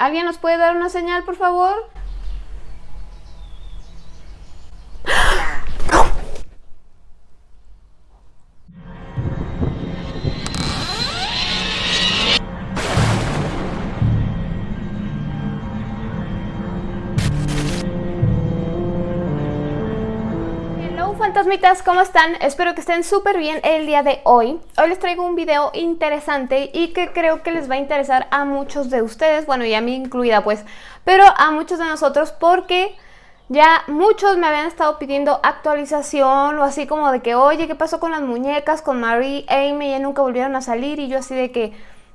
¿Alguien nos puede dar una señal, por favor? ¿Cómo están? Espero que estén súper bien el día de hoy. Hoy les traigo un video interesante y que creo que les va a interesar a muchos de ustedes, bueno y a mí incluida pues, pero a muchos de nosotros porque ya muchos me habían estado pidiendo actualización o así como de que, oye, ¿qué pasó con las muñecas, con Marie, Amy? Ya nunca volvieron a salir y yo así de que,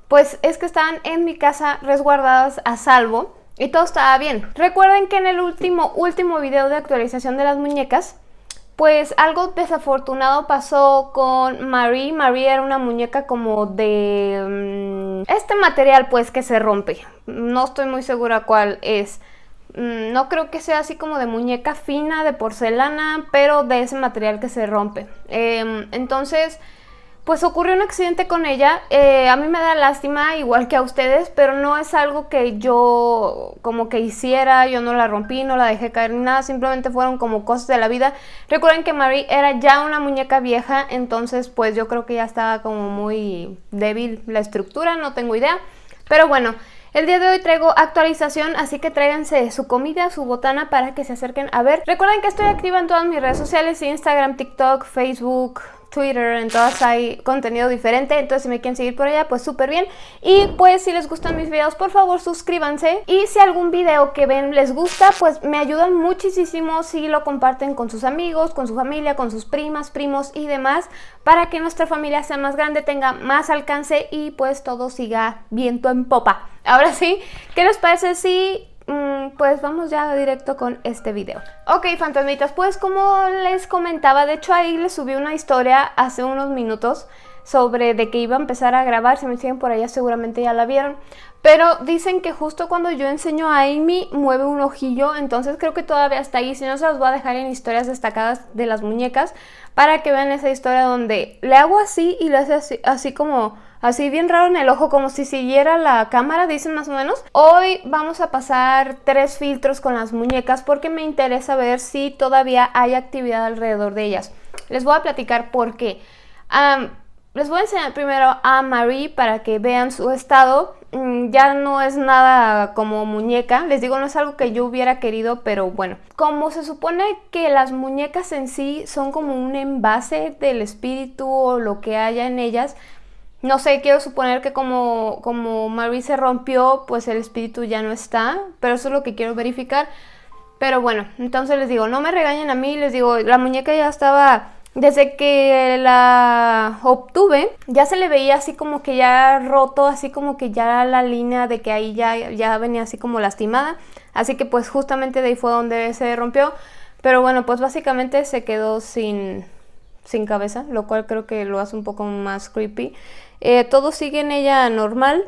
pues es que estaban en mi casa resguardadas a salvo y todo estaba bien. Recuerden que en el último, último video de actualización de las muñecas pues algo desafortunado pasó con Marie. Marie era una muñeca como de... Mm, este material pues que se rompe. No estoy muy segura cuál es. Mm, no creo que sea así como de muñeca fina, de porcelana, pero de ese material que se rompe. Em, entonces pues ocurrió un accidente con ella. Eh, a mí me da lástima, igual que a ustedes, pero no es algo que yo como que hiciera, yo no la rompí, no la dejé caer ni nada, simplemente fueron como cosas de la vida. Recuerden que Marie era ya una muñeca vieja, entonces pues yo creo que ya estaba como muy débil la estructura, no tengo idea. Pero bueno, el día de hoy traigo actualización, así que tráiganse su comida, su botana para que se acerquen a ver. Recuerden que estoy activa en todas mis redes sociales, Instagram, TikTok, Facebook, Twitter, en todas hay contenido diferente, entonces si me quieren seguir por allá, pues súper bien. Y pues si les gustan mis videos, por favor suscríbanse. Y si algún video que ven les gusta, pues me ayudan muchísimo si lo comparten con sus amigos, con su familia, con sus primas, primos y demás, para que nuestra familia sea más grande, tenga más alcance y pues todo siga viento en popa. Ahora sí, ¿qué les parece si pues vamos ya directo con este video. Ok, fantasmitas, pues como les comentaba, de hecho ahí les subí una historia hace unos minutos sobre de que iba a empezar a grabar, si me siguen por allá seguramente ya la vieron, pero dicen que justo cuando yo enseño a Amy mueve un ojillo, entonces creo que todavía está ahí, si no se las voy a dejar en historias destacadas de las muñecas, para que vean esa historia donde le hago así y le hace así, así como así bien raro en el ojo, como si siguiera la cámara, dicen más o menos. Hoy vamos a pasar tres filtros con las muñecas porque me interesa ver si todavía hay actividad alrededor de ellas. Les voy a platicar por qué. les voy a enseñar primero a Marie para que vean su estado. Mm, ya no es nada como muñeca, les digo, no es algo que yo hubiera querido, pero bueno. Como se supone que las muñecas en sí son como un envase del espíritu o lo que haya en ellas, no sé, quiero suponer que como, como Marie se rompió, pues el espíritu ya no está, pero eso es lo que quiero verificar. Pero bueno, entonces les digo, no me regañen a mí, les digo, la muñeca ya estaba, desde que la obtuve, ya se le veía así como que ya roto, así como que ya la línea de que ahí ya, ya venía así como lastimada. Así que pues justamente de ahí fue donde se rompió. Pero bueno, pues básicamente se quedó sin, sin cabeza, lo cual creo que lo hace un poco más creepy. Eh, todo sigue en ella normal,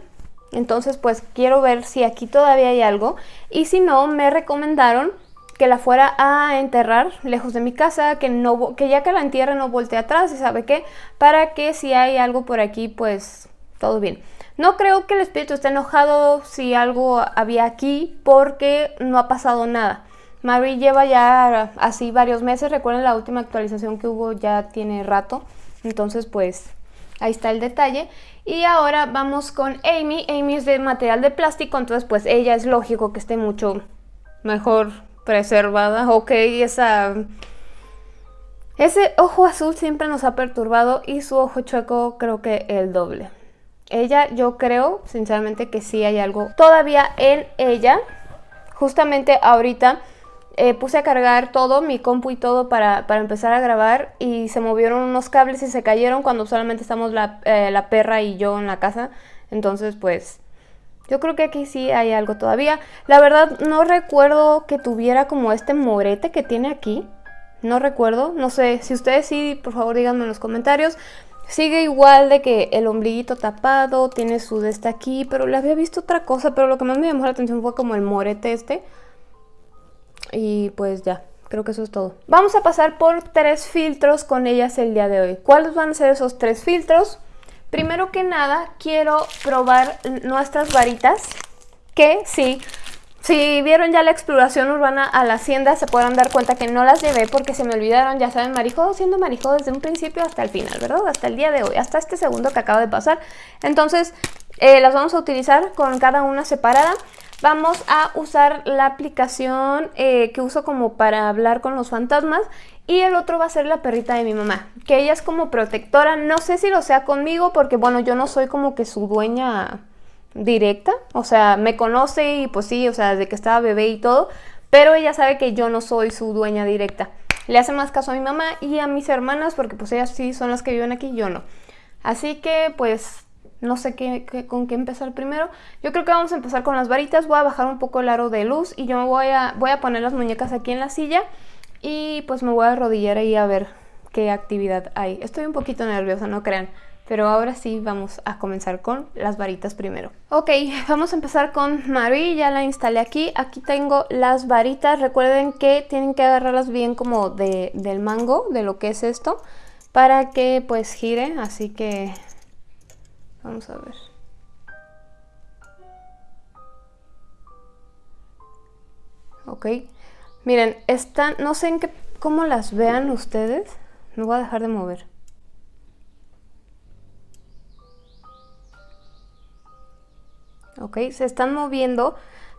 entonces pues quiero ver si aquí todavía hay algo. Y si no, me recomendaron que la fuera a enterrar lejos de mi casa, que, no, que ya que la entierre no voltee atrás y sabe qué, para que si hay algo por aquí pues todo bien. No creo que el espíritu esté enojado si algo había aquí porque no ha pasado nada. Marie lleva ya así varios meses, recuerden la última actualización que hubo ya tiene rato, entonces pues Ahí está el detalle. Y ahora vamos con Amy. Amy es de material de plástico, entonces pues ella es lógico que esté mucho mejor preservada. Ok, esa... Ese ojo azul siempre nos ha perturbado y su ojo chueco creo que el doble. Ella, yo creo, sinceramente, que sí hay algo todavía en ella. Justamente ahorita eh, puse a cargar todo, mi compu y todo para, empezar a grabar y se movieron unos cables y se cayeron cuando solamente estamos eh, la, perra y yo en la casa. Entonces pues yo creo que aquí sí hay algo todavía. La verdad no recuerdo que tuviera como este morete que tiene aquí. No recuerdo, no sé, si ustedes sí, por favor díganme en los comentarios. Sigue igual de que el ombliguito tapado, tiene su de aquí, pero le había visto otra cosa, pero lo que más me llamó la atención fue como el morete este. Y pues ya, creo que eso es todo. Vamos a pasar por tres filtros con ellas el día de hoy. ¿Cuáles van a ser esos tres filtros? Primero que nada, quiero probar nuestras varitas. que sí, si vieron ya la exploración urbana a la hacienda, se podrán dar cuenta que no las llevé porque se me olvidaron, ya saben, Marijo siendo Marijo desde un principio hasta el final, ¿verdad? Hasta el día de hoy, hasta este segundo que acaba de pasar. Entonces, eh, las vamos a utilizar con cada una separada. Vamos a usar la aplicación eh, que uso como para hablar con los fantasmas y el otro va a ser la perrita de mi mamá, que ella es como protectora, no sé si lo sea conmigo porque bueno, yo no soy como que su dueña directa, o sea, me conoce y pues sí, o sea, desde que estaba bebé y todo, pero ella sabe que yo no soy su dueña directa. Le hace más caso a mi mamá y a mis hermanas porque pues ellas sí son las que viven aquí, yo no. Así que pues no sé qué, con qué empezar primero. Yo creo que vamos a empezar con las varitas, voy a bajar un poco el aro de luz y yo me voy a, voy a poner las muñecas aquí en la silla y pues me voy a arrodillar ahí a ver qué actividad hay. Estoy un poquito nerviosa, no crean. Pero ahora sí vamos a comenzar con las varitas primero. Ok, vamos a empezar con Marie, ya la instalé aquí. Aquí tengo las varitas, recuerden que tienen que agarrarlas bien como de, del mango, de lo que es esto, para que pues gire, así que vamos a ver. Ok, miren, están, no sé en qué, cómo las vean ustedes, no voy a dejar de mover. ¿ok? Se están moviendo,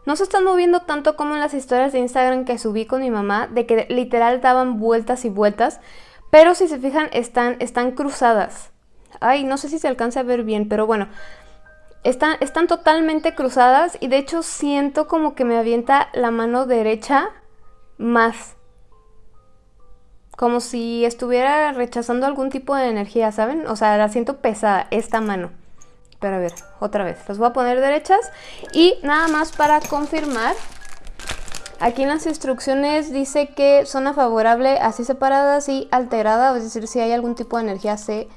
no se están moviendo tanto como en las historias de Instagram que subí con mi mamá, de que literal daban vueltas y vueltas, pero si se fijan están, están cruzadas. Ay, no sé si se alcanza a ver bien, pero bueno, están, totalmente cruzadas y de hecho siento como que me avienta la mano derecha más. Como si estuviera rechazando algún tipo de energía, ¿saben? O sea, la siento pesada, esta mano. Pero a ver, otra vez, las voy a poner derechas y nada más para confirmar, aquí en las instrucciones dice que zona favorable así separadas y alterada, es decir, si hay algún tipo de energía se,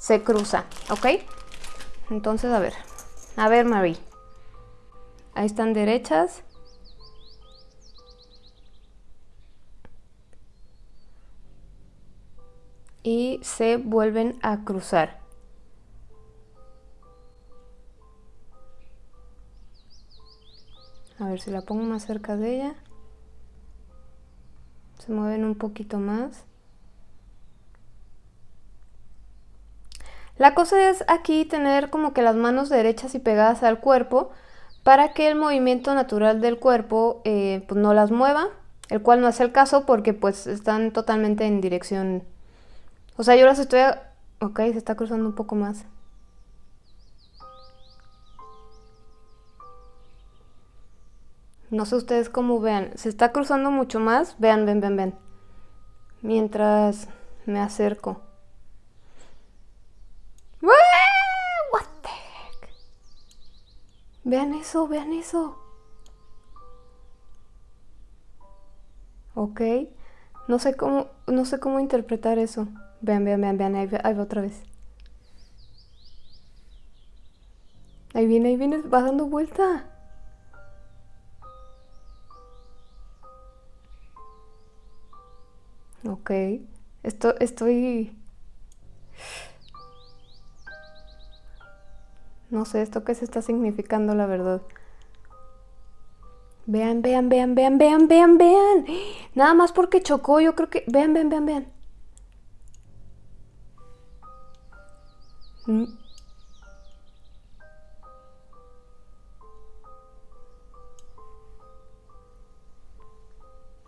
se cruza, ¿ok? Entonces, a ver, a ver Marie, ahí están derechas. Y se vuelven a cruzar. A ver si la pongo más cerca de ella. Se mueven un poquito más. La cosa es aquí tener como que las manos derechas y pegadas al cuerpo para que el movimiento natural del cuerpo eh, pues no las mueva, el cual no es el caso porque pues están totalmente en dirección... O sea, yo las estoy... Ok, se está cruzando un poco más. No sé ustedes cómo vean. Se está cruzando mucho más. Vean, ven, ven, ven. Mientras me acerco. Vean eso, vean eso. Ok. No sé cómo, no sé cómo interpretar eso. Vean, vean, vean, vean. Ahí, ahí va otra vez. Ahí viene, ahí viene. Va dando vuelta. Ok. Esto, estoy... No sé esto qué se está significando, la verdad. Vean, vean, vean, vean, vean, vean, vean. Nada más porque chocó, yo creo que... Vean, vean, vean, vean. Mm.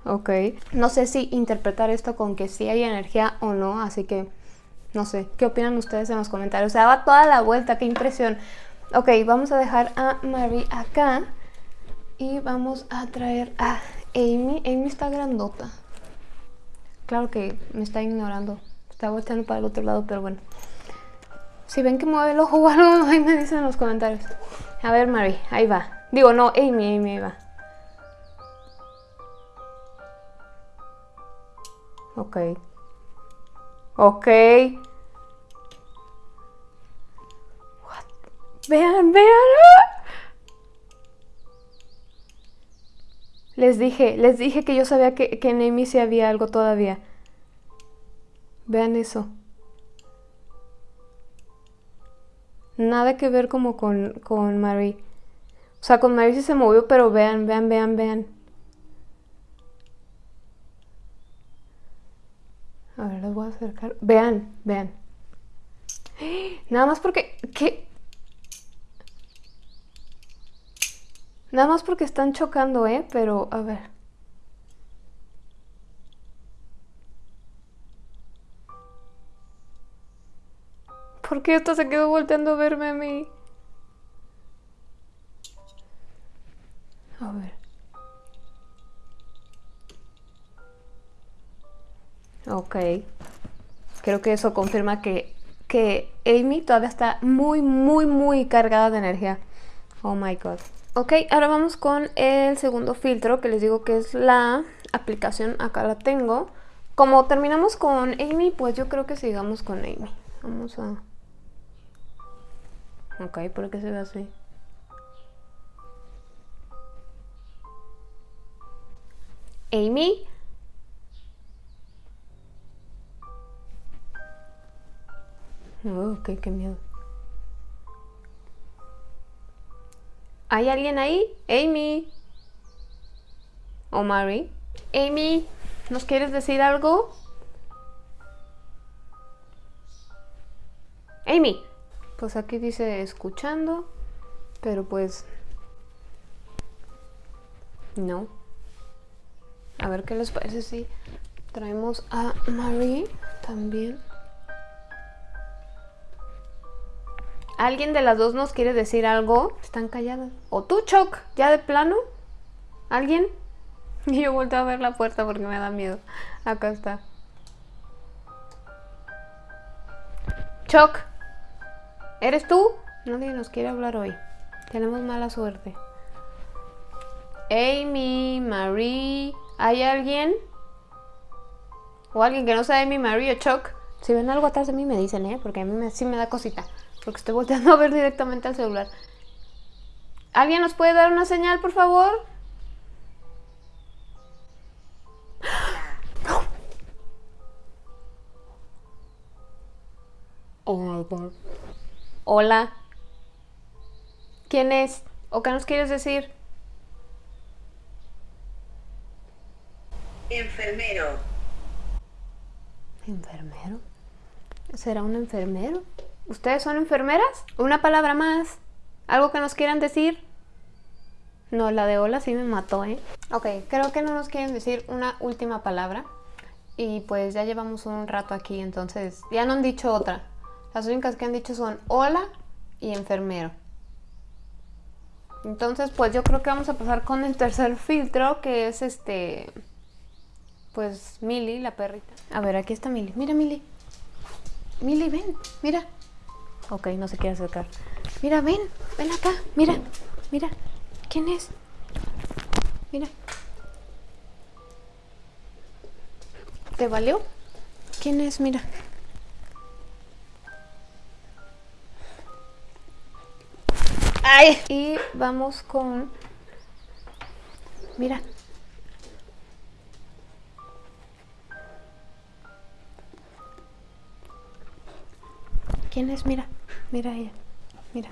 Ok. No sé si interpretar esto con que sí hay energía o no, así que no sé. ¿Qué opinan ustedes en los comentarios? Se daba toda la vuelta, qué impresión. Ok, vamos a dejar a Marie acá y vamos a traer a Amy. Amy está grandota. Claro que me está ignorando. Está volteando para el otro lado, pero bueno. Si ven que mueve el ojo o algo, ahí me dicen en los comentarios. A ver, Marie, ahí va. Digo, no, Amy, Amy, ahí va. Ok. Ok. Vean, vean. Les dije, les dije que yo sabía que, que en Amy sí había algo todavía. Vean eso. Nada que ver como con, con Marie. O sea, con Mary sí se movió, pero vean, vean, vean, vean. A ver, les voy a Vean, vean. Nada más porque... ¿Qué? Nada más porque están chocando, ¿eh? Pero, a ver. ¿Por qué esto se quedó volteando a verme a mí? A ver. Ok. Creo que eso confirma que, que Amy todavía está muy, muy, muy cargada de energía. Oh my god. Ok, ahora vamos con el segundo filtro que les digo que es la aplicación. Acá la tengo. Como terminamos con Amy, pues yo creo que sigamos con Amy. Vamos a... Ok, ¿por qué se ve así? Amy, Oh, ok, qué miedo. ¿Hay alguien ahí? Amy. ¿O Mary? Amy, ¿nos quieres decir algo? Amy. Pues aquí dice escuchando, pero pues... No. A ver qué les parece si traemos a Mary también. ¿Alguien de las dos nos quiere decir algo? Están calladas. ¿O tú, Choc? ¿Ya de plano? ¿Alguien? Y yo vuelto a ver la puerta porque me da miedo. Acá está. Choc. ¿Eres tú? Nadie nos quiere hablar hoy. Tenemos mala suerte. Amy, Marie. ¿Hay alguien? ¿O alguien que no sea Amy, Marie o Choc? Si ven algo atrás de mí me dicen, ¿eh? Porque a mí sí me da cosita. Porque estoy volteando a ver directamente al celular. ¿Alguien nos puede dar una señal, por favor? No. Oh. Hola. ¿Quién es? ¿O qué nos quieres decir? Enfermero. ¿Enfermero? ¿Será un enfermero? ¿Ustedes son enfermeras? ¿Una palabra más? ¿Algo que nos quieran decir? No, la de hola sí me mató, ¿eh? Ok, creo que no nos quieren decir una última palabra. Y pues ya llevamos un rato aquí, entonces ya no han dicho otra. Las únicas que han dicho son hola y enfermero. Entonces pues yo creo que vamos a pasar con el tercer filtro, que es este... Pues Milly, la perrita. A ver, aquí está Milly. Mira, Milly. Milly, ven, mira. Ok, no se quiere acercar. Mira, ven, ven acá, mira, mira. ¿Quién es? Mira. ¿Te valió? ¿Quién es? Mira. ¡Ay! Y vamos con... Mira. ¿Quién es? Mira. Mira ella, mira.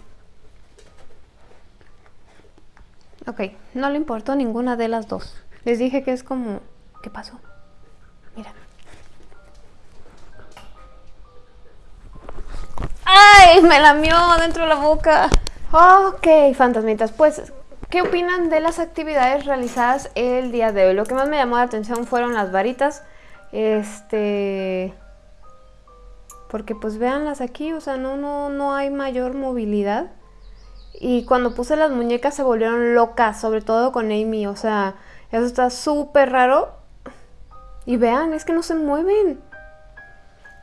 Ok, no le importó ninguna de las dos. Les dije que es como... ¿Qué pasó? Mira. ¡Ay! Me lamió dentro de la boca. Ok, fantasmitas, pues... ¿Qué opinan de las actividades realizadas el día de hoy? Lo que más me llamó la atención fueron las varitas. Este porque pues véanlas aquí, o sea, no, no, no hay mayor movilidad. Y cuando puse las muñecas se volvieron locas, sobre todo con Amy, o sea, eso está súper raro. Y vean, es que no se mueven.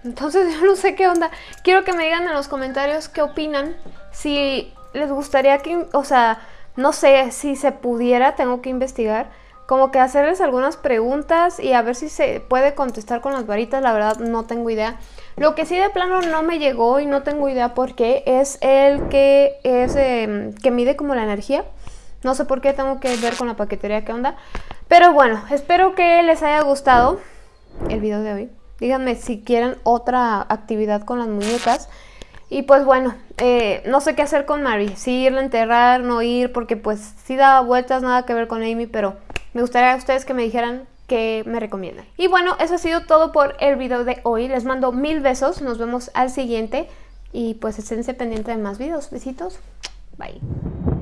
Entonces yo no sé qué onda. Quiero que me digan en los comentarios qué opinan. Si les gustaría que, o sea, no sé si se pudiera, tengo que investigar. Como que hacerles algunas preguntas y a ver si se puede contestar con las varitas, la verdad no tengo idea. Lo que sí de plano no me llegó y no tengo idea por qué es el que es em, que mide como la energía. No sé por qué tengo que ver con la paquetería qué onda. Pero bueno, espero que les haya gustado el video de hoy. Díganme si quieren otra actividad con las muñecas. Y pues bueno, eh, no sé qué hacer con Mary, si irla a enterrar, no ir, porque pues sí da vueltas, nada que ver con Amy, pero me gustaría a ustedes que me dijeran que me recomiendan. Y bueno, eso ha sido todo por el video de hoy. Les mando mil besos, nos vemos al siguiente y pues esténse pendientes de más videos. Besitos, bye.